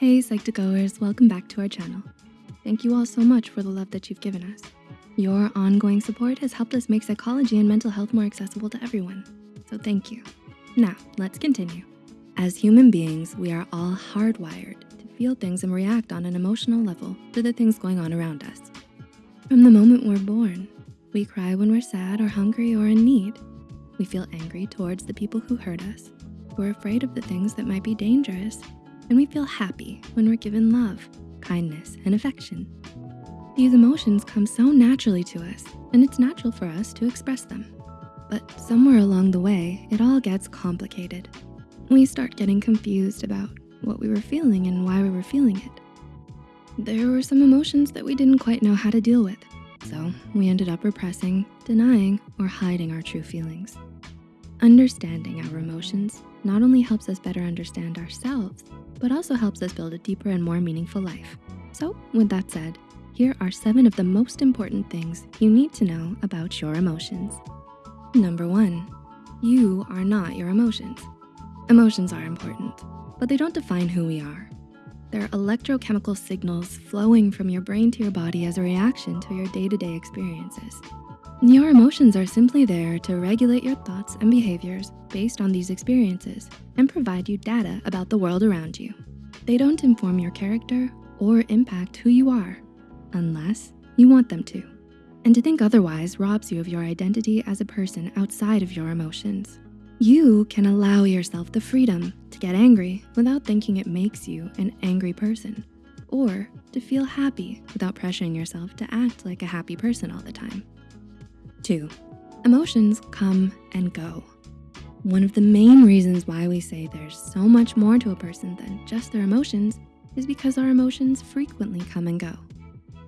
Hey Psych2Goers, welcome back to our channel. Thank you all so much for the love that you've given us. Your ongoing support has helped us make psychology and mental health more accessible to everyone, so thank you. Now, let's continue. As human beings, we are all hardwired to feel things and react on an emotional level to the things going on around us. From the moment we're born, we cry when we're sad or hungry or in need. We feel angry towards the people who hurt us. We're afraid of the things that might be dangerous. And we feel happy when we're given love, kindness, and affection. These emotions come so naturally to us, and it's natural for us to express them. But somewhere along the way, it all gets complicated. We start getting confused about what we were feeling and why we were feeling it. There were some emotions that we didn't quite know how to deal with. So we ended up repressing, denying, or hiding our true feelings. Understanding our emotions not only helps us better understand ourselves, but also helps us build a deeper and more meaningful life. So with that said, here are seven of the most important things you need to know about your emotions. Number one, you are not your emotions. Emotions are important, but they don't define who we are. They're electrochemical signals flowing from your brain to your body as a reaction to your day-to-day -day experiences. Your emotions are simply there to regulate your thoughts and behaviors based on these experiences and provide you data about the world around you. They don't inform your character or impact who you are unless you want them to. And to think otherwise robs you of your identity as a person outside of your emotions. You can allow yourself the freedom to get angry without thinking it makes you an angry person, or to feel happy without pressuring yourself to act like a happy person all the time. Emotions come and go. One of the main reasons why we say there's so much more to a person than just their emotions is because our emotions frequently come and go.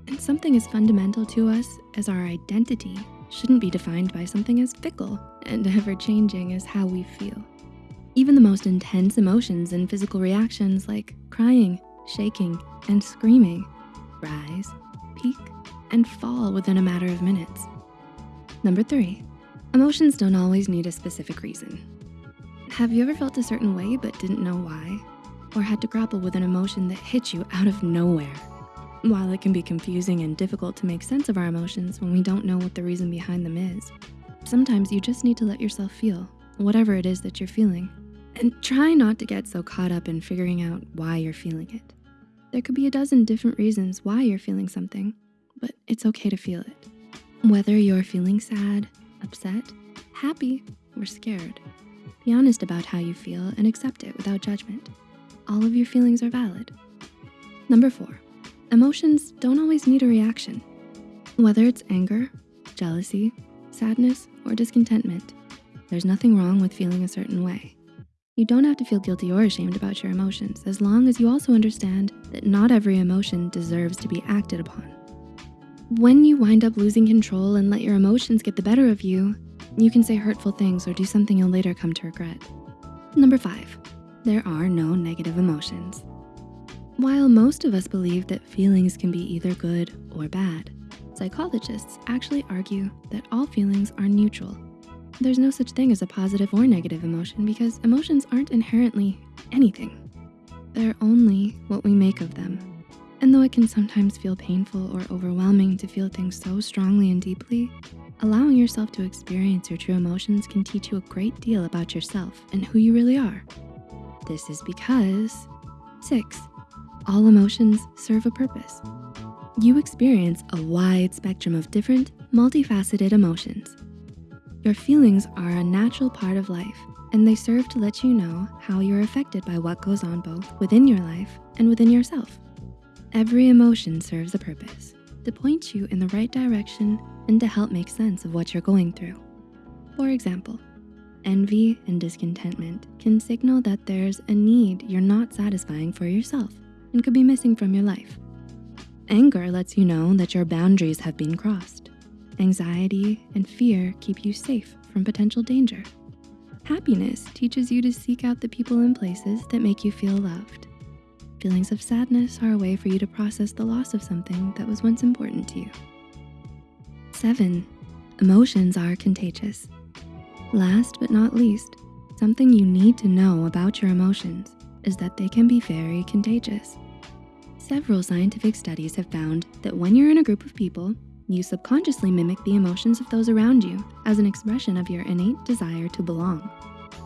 And something as fundamental to us as our identity shouldn't be defined by something as fickle and ever-changing as how we feel. Even the most intense emotions and physical reactions like crying, shaking, and screaming rise, peak, and fall within a matter of minutes. Number three, emotions don't always need a specific reason. Have you ever felt a certain way but didn't know why? Or had to grapple with an emotion that hit you out of nowhere? While it can be confusing and difficult to make sense of our emotions when we don't know what the reason behind them is, sometimes you just need to let yourself feel whatever it is that you're feeling. And try not to get so caught up in figuring out why you're feeling it. There could be a dozen different reasons why you're feeling something, but it's okay to feel it. Whether you're feeling sad, upset, happy, or scared, be honest about how you feel and accept it without judgment. All of your feelings are valid. Number four, Emotions don't always need a reaction. Whether it's anger, jealousy, sadness, or discontentment, there's nothing wrong with feeling a certain way. You don't have to feel guilty or ashamed about your emotions as long as you also understand that not every emotion deserves to be acted upon. When you wind up losing control and let your emotions get the better of you, you can say hurtful things or do something you'll later come to regret. Number five, there are no negative emotions. While most of us believe that feelings can be either good or bad, psychologists actually argue that all feelings are neutral. There's no such thing as a positive or negative emotion because emotions aren't inherently anything. They're only what we make of them. And though it can sometimes feel painful or overwhelming to feel things so strongly and deeply, allowing yourself to experience your true emotions can teach you a great deal about yourself and who you really are. This is because, six, all emotions serve a purpose. You experience a wide spectrum of different, multifaceted emotions. Your feelings are a natural part of life and they serve to let you know how you're affected by what goes on both within your life and within yourself. Every emotion serves a purpose to point you in the right direction and to help make sense of what you're going through. For example, envy and discontentment can signal that there's a need you're not satisfying for yourself and could be missing from your life. Anger lets you know that your boundaries have been crossed. Anxiety and fear keep you safe from potential danger. Happiness teaches you to seek out the people and places that make you feel loved. Feelings of sadness are a way for you to process the loss of something that was once important to you. Seven, emotions are contagious. Last but not least, something you need to know about your emotions is that they can be very contagious. Several scientific studies have found that when you're in a group of people, you subconsciously mimic the emotions of those around you as an expression of your innate desire to belong.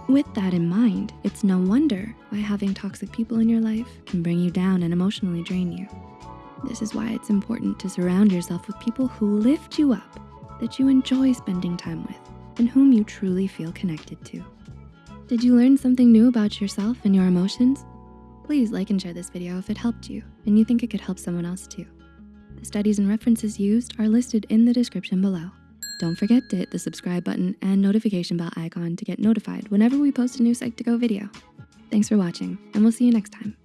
With that in mind, it's no wonder why having toxic people in your life can bring you down and emotionally drain you. This is why it's important to surround yourself with people who lift you up, that you enjoy spending time with, and whom you truly feel connected to. Did you learn something new about yourself and your emotions? Please like and share this video if it helped you and you think it could help someone else too. The studies and references used are listed in the description below. Don't forget to hit the subscribe button and notification bell icon to get notified whenever we post a new Psych2Go video. Thanks for watching and we'll see you next time.